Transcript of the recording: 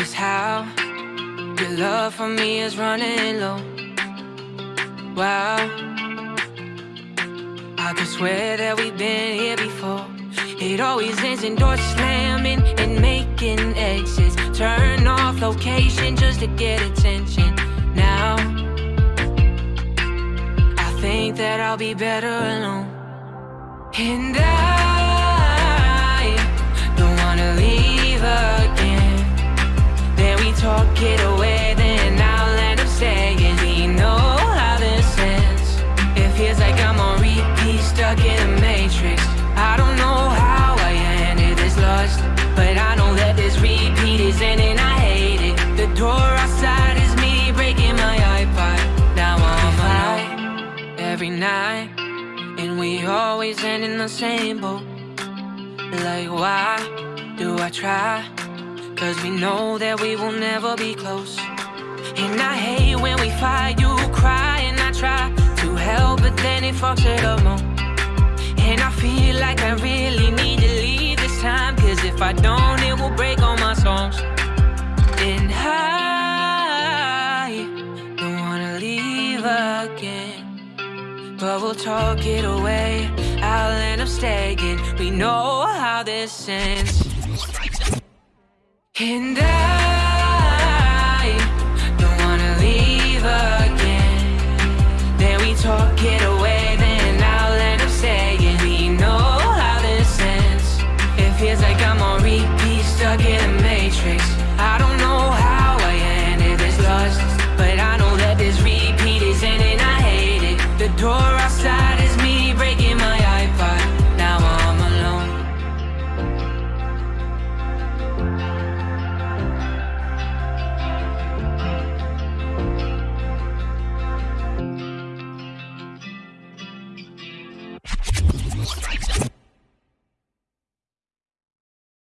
notice how your love for me is running low. Wow. I could swear that we've been here before. It always ends in doors slamming and making exits. Turn off location just to get attention. Now, I think that I'll be better alone. And I it away, then I'll end up saying, We know how this ends. It feels like I'm on repeat, stuck in a matrix. I don't know how I ended this lust, but I know that this repeat is ending. I hate it. The door outside is me breaking my iPod. Now I'm alone every night, and we always end in the same boat. Like, why do I try? Cause we know that we will never be close. And I hate when we fight, you cry, and I try to help, but then it fucks it up more. And I feel like I really need to leave this time, cause if I don't, it will break all my songs. And I don't wanna leave again. But we'll talk it away. I'll end up staying. We know how this ends. And I don't wanna leave again. Then we talk it away, then I'll end up saying, We know how this ends. It feels like I'm on repeat, stuck in a matrix. I don't know how I ended this but I know that this repeat is ending. I hate it. The door outside